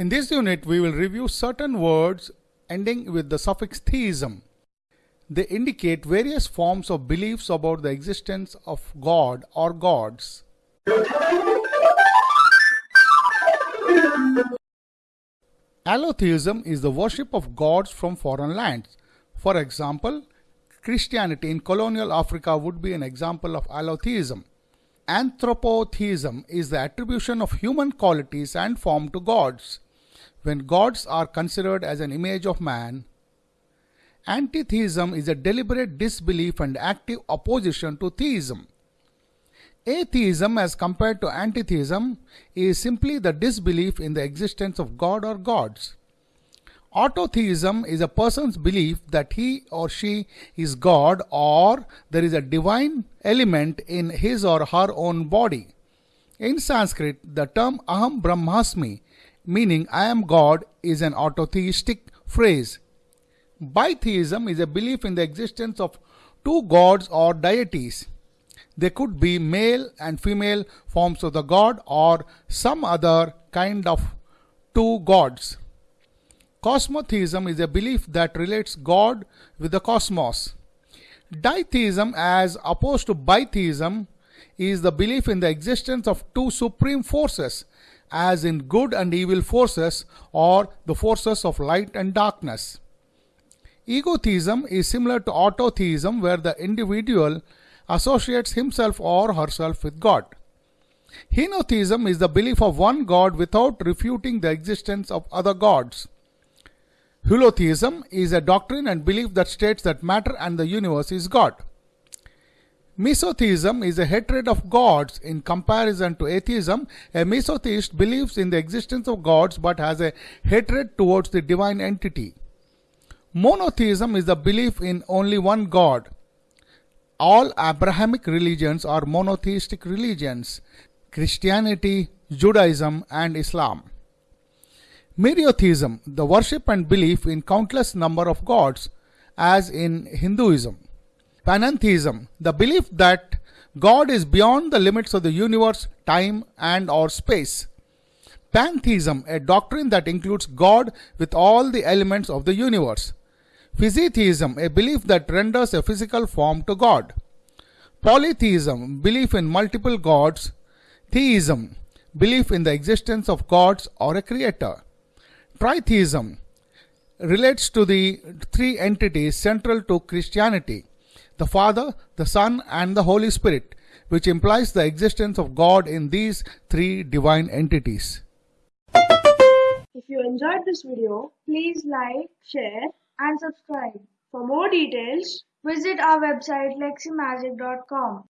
In this unit, we will review certain words ending with the suffix theism. They indicate various forms of beliefs about the existence of God or gods. Allotheism is the worship of gods from foreign lands. For example, Christianity in colonial Africa would be an example of allotheism. Anthropotheism is the attribution of human qualities and form to gods. When gods are considered as an image of man, Antitheism is a deliberate disbelief and active opposition to theism. Atheism, as compared to antitheism, is simply the disbelief in the existence of God or gods. Autotheism is a person's belief that he or she is God or there is a divine element in his or her own body. In Sanskrit, the term Aham Brahmasmi, meaning I am God, is an autotheistic phrase. Bitheism is a belief in the existence of two gods or deities. They could be male and female forms of the god or some other kind of two gods. Cosmotheism is a belief that relates God with the cosmos. Ditheism, as opposed to bitheism, is the belief in the existence of two supreme forces, as in good and evil forces or the forces of light and darkness. Egotheism is similar to autotheism, where the individual associates himself or herself with God. Henotheism is the belief of one God without refuting the existence of other gods. Holotheism is a doctrine and belief that states that matter and the universe is God. Misotheism is a hatred of gods. In comparison to atheism, a misotheist believes in the existence of gods but has a hatred towards the divine entity. Monotheism is the belief in only one God. All Abrahamic religions are monotheistic religions Christianity, Judaism, and Islam. Myriatheism, the worship and belief in countless number of gods, as in Hinduism. Panentheism, the belief that God is beyond the limits of the universe, time, and or space. Pantheism, a doctrine that includes God with all the elements of the universe. Physitheism, a belief that renders a physical form to God. Polytheism, belief in multiple gods. Theism, belief in the existence of gods or a creator. Tritheism relates to the three entities central to Christianity the Father, the Son, and the Holy Spirit, which implies the existence of God in these three divine entities. If you enjoyed this video, please like, share, and subscribe. For more details, visit our website leximagic.com.